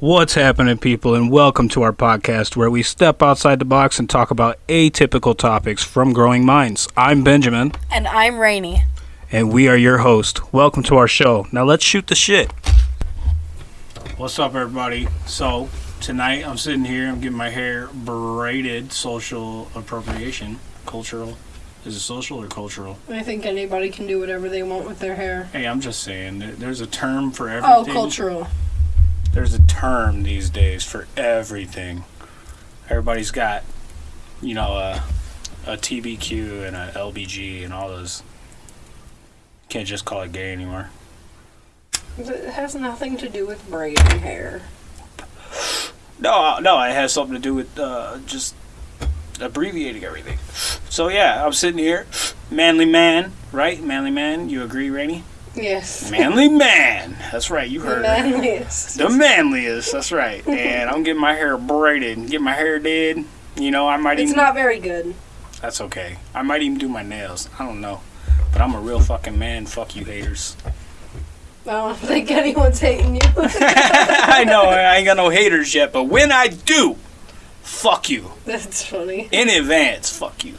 What's happening, people, and welcome to our podcast where we step outside the box and talk about atypical topics from growing minds. I'm Benjamin, And I'm Rainy. and we are your host. Welcome to our show. Now let's shoot the shit. What's up, everybody? So, tonight I'm sitting here, I'm getting my hair braided, social appropriation, cultural. Is it social or cultural? I think anybody can do whatever they want with their hair. Hey, I'm just saying, there's a term for everything. Oh, everything. cultural. There's a term these days for everything. Everybody's got, you know, a, a TBQ and a LBG and all those. Can't just call it gay anymore. It has nothing to do with braiding hair. No, no, it has something to do with uh, just abbreviating everything. So yeah, I'm sitting here, manly man, right? Manly man. You agree, Rainey? Yes. Manly man. That's right. You heard it. manliest. The manliest. That's right. And I'm getting my hair braided, get my hair did. You know, I might It's even. not very good. That's okay. I might even do my nails. I don't know. But I'm a real fucking man. Fuck you haters. I don't think anyone's hating you. I know I ain't got no haters yet, but when I do, fuck you. That's funny. In advance, fuck you.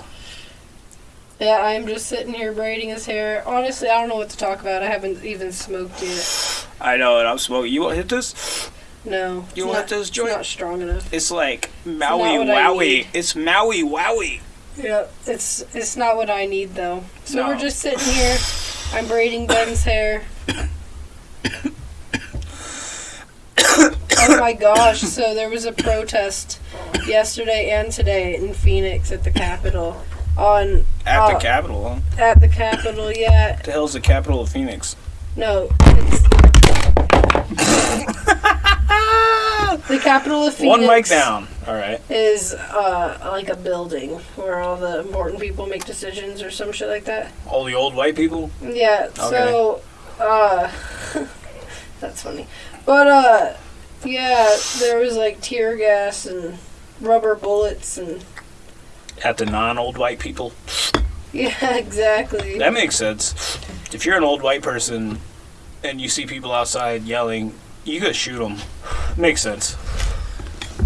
Yeah, I'm just sitting here braiding his hair. Honestly, I don't know what to talk about. I haven't even smoked yet. I know and I'm smoking. You want to hit this? No. You it's want not- this It's joint? not strong enough. It's like Maui what I Wowie. It's Maui Wowie. Yeah, it's it's not what I need though. So No. we're just sitting here. I'm braiding Ben's hair. oh my gosh! So there was a protest yesterday and today in Phoenix at the Capitol. On At the Uh, capital, huh? at the Capitol, yeah. What the hell's the capital of Phoenix? No, it's the Capitol of Phoenix. One mic down. All right. Is uh like a building where all the important people make decisions or some shit like that. All the old white people. Yeah, so uh that's funny. But uh yeah, there was like tear gas and rubber bullets and At the non-old white people. yeah, exactly. That makes sense. If you're an old white person and you see people outside yelling, you could shoot them. Makes sense.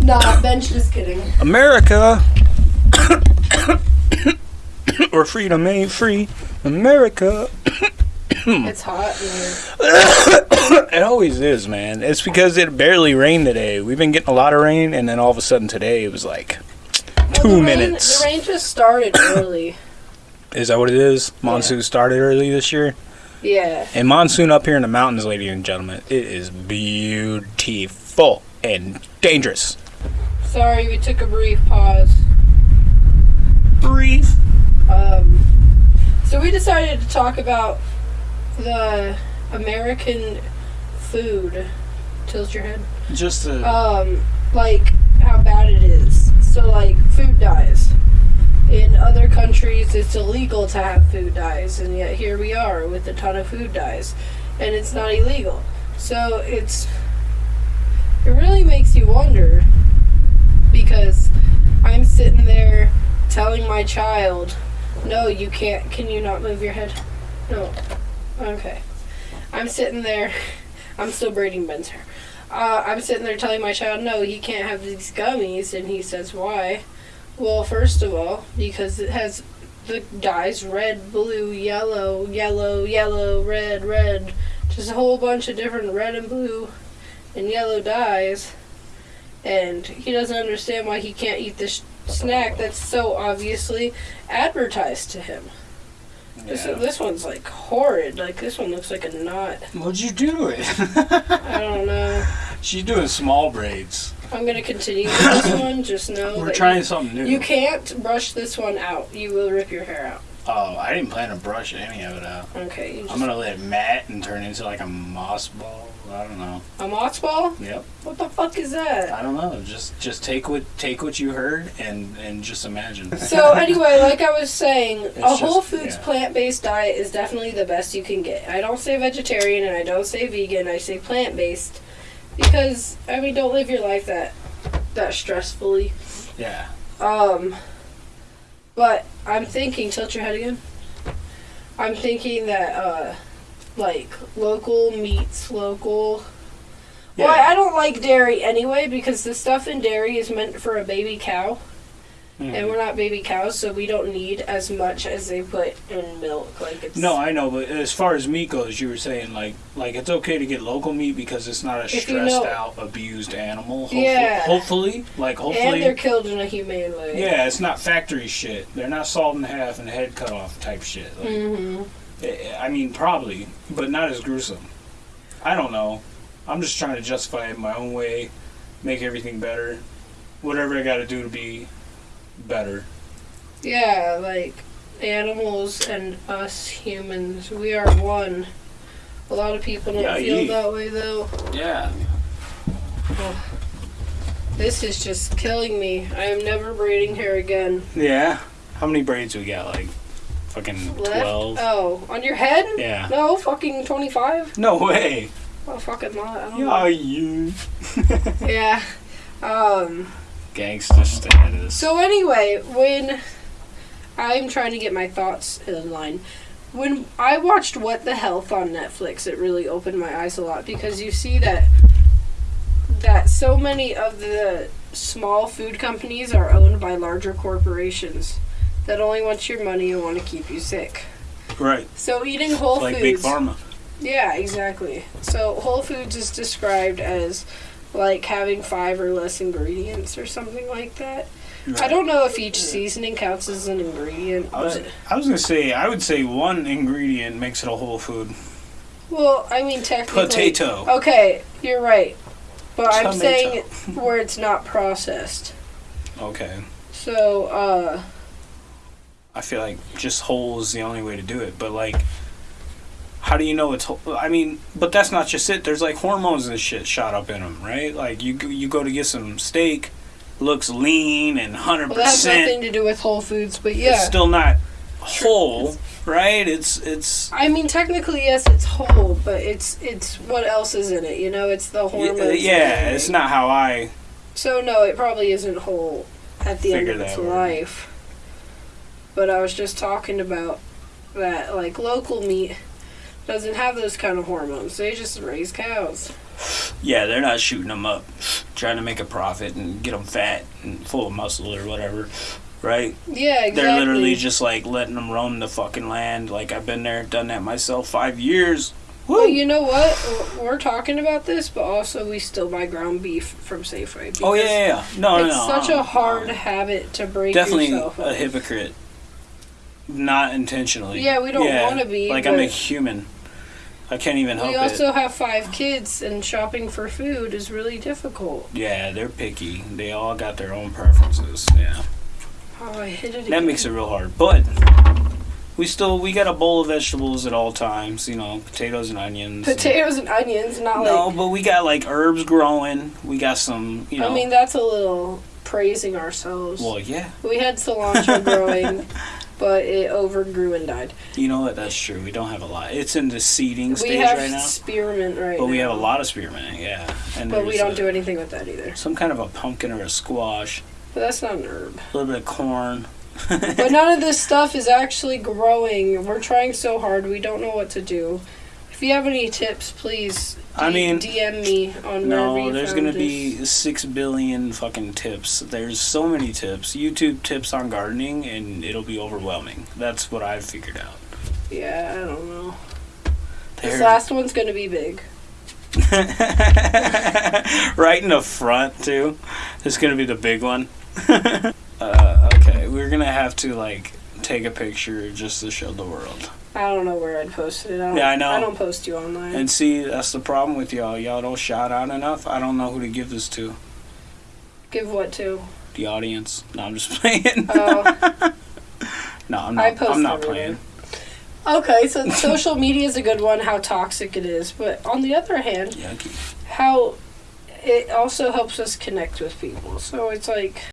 Nah, Ben's just kidding. America, where freedom ain't free. America. It's hot in here. It always is, man. It's because it barely rained today. We've been getting a lot of rain, and then all of a sudden today it was like Well, two the rain- minutes. the rain just started early. Is that what it is? Monsoon started early this year. Yeah. And monsoon up here in the mountains, ladies and gentlemen, it is beautiful and dangerous. Sorry, we took a brief pause. Brief. Um, so we decided to talk about the American food. Tilt your head. Just a, um, like how bad it is. So like food dyes. In other countries, it's illegal to have food dyes, and yet here we are with a ton of food dyes, and it's not illegal. So it's it really makes you wonder because I'm sitting there telling my child, "No, you can't. Can you not move your head? No. Okay. I'm sitting there. I'm still braiding Ben's hair uh, I'm sitting there telling my child, no, he can't have these gummies, and he says, why? Well, first of all, because it has the dyes red, blue, yellow, yellow, yellow, red, red, just a whole bunch of different red and blue and yellow dyes, and he doesn't understand why he can't eat this snack that's so obviously advertised to him. This, Yeah. this one's like horrid. Like this one looks like a knot. What'd you do to it? I don't know. She's doing small braids. I'm gonna continue with this one. Just know We're trying you, something new. you can't brush this one out. You will rip your hair out. Oh, I didn't plan to brush any of it out. Okay. I'm gonna let it mat and turn into like a moss ball. I don't know. a moss ball? Yep. What the fuck is that? I don't know. Just just take what take what you heard and and just imagine. So anyway, like I was saying, a just- Whole Foods yeah. plant-based diet is definitely the best you can get. I don't say vegetarian and I don't say vegan. I say plant-based because I mean, don't live your life that that stressfully. yeah. Um, but I'm thinking, tilt your head again. I'm thinking that uh, like local meats, local Well, I I don't like dairy anyway because the stuff in dairy is meant for a baby cow, Mhm. and we're not baby cows, so we don't need as much as they put in milk. Like it's No, I know, but as far as meat goes, you were saying like like it's okay to get local meat because it's not a If you stressed know- out, abused animal. Hopefully, Yeah. hopefully, like hopefully, and they're killed in a humane way. yeah, it's not factory shit. They're not sawed in half and head cut off type shit. Like, hmm I- I mean, probably, but not as gruesome. I don't know. I'm just trying to justify it my own way, make everything better, whatever I got to do to be better. Yeah, like animals and us humans, we are one. A lot of people don't Yeah, feel ye- that way though. Yeah. This is just killing me. I am never braiding hair again. Yeah. How many braids we got? Like, fucking Left? twelve. Oh, on your head? Yeah. No, fucking 25? No way. Oh, fucking. I don't Yeah, you. Yeah. Um, Gangster status. so anyway, when I'm trying to get my thoughts in line, when I watched What the Health on Netflix, it really opened my eyes a lot because you see that that so many of the small food companies are owned by larger corporations that only want your money and want to keep you sick. right. So eating whole like foods Big Pharma. Yeah, exactly. So Whole Foods is described as like having five or less ingredients or something like that. I don't know if each seasoning counts as an ingredient, I was, but I was gonna say I would say one ingredient makes it a whole food. well, I mean technically. Potato. Okay, you're right, but I'm saying where it's not processed. Okay. So, uh, I feel like just whole is the only way to do it. But like, how do you know it's? I mean, but that's not just it. There's like hormones and shit shot up in them, right? Like you go- you go to get some steak, looks lean and hundred well, that has nothing to do with Whole Foods, but It's yeah. still not whole, right? It's it's I mean, technically, yes, it's whole, but it's it's what else is in it? You know, it's the y- uh, hormones. and yeah. It's not how I So no, it probably isn't whole at the end of its life. But I was just talking about that like local meat doesn't have those kind of hormones. They just raise cows. Yeah, they're not shooting them up, trying to make a profit and get them fat and full of muscle or whatever, right? Yeah, exactly. They're literally just like letting them roam the fucking land. Like I've been there, done that myself, five years. Woo! Well, you know what? We're- talking about this, but also we still buy ground beef from Safeway. oh yeah, yeah, yeah. No, no, it's no. such uh, a hard habit to break definitely a hypocrite. Not intentionally. Yeah, we don't Yeah, wanna be, Like I'm a human. I can't even help it. We it. also have five kids, and shopping for food is really difficult. Yeah, they're picky. They all got their own preferences. Yeah. Oh, I hit it That again. makes it real hard. But we still we got a bowl of vegetables at all times. You know, potatoes and onions. and- potatoes and onions, not no, like. but we got like herbs growing. We got some. You know. I mean, that's a little praising ourselves. well, yeah. we had cilantro growing, but it overgrew and died. You know what? That's true. We don't have a lot. It's in the seeding we stage right now. spearmint right But now. we have a lot of spearmint. Yeah. And But we don't a- do anything with that either. Some kind of a pumpkin or a squash. But that's not an herb. A little bit of corn. but none of this stuff is actually growing. We're trying so hard. We don't know what to do. If you have any tips, please I mean, DM me on No, there's gonna this. be six billion fucking tips. There's so many tips. YouTube tips on gardening, and it'll be overwhelming. That's what I've figured out. Yeah, I don't know. This last one's gonna be big. right in the front too. It's gonna be the big one. uh, okay, we're gonna have to like take a picture just to show the world. I don't know where I'd post it. I don't, Yeah, I know. I don't post you online. And see, that's the problem with y'all. Y'all don't shout out enough. I don't know who to give this to. Give what to? The audience. No, I'm just playing. Oh, no, I'm I not. post I'm not everywhere. playing. okay. So social media is a good one. How toxic it is, but on the other hand, Yucky. how it also helps us connect with people. So it's like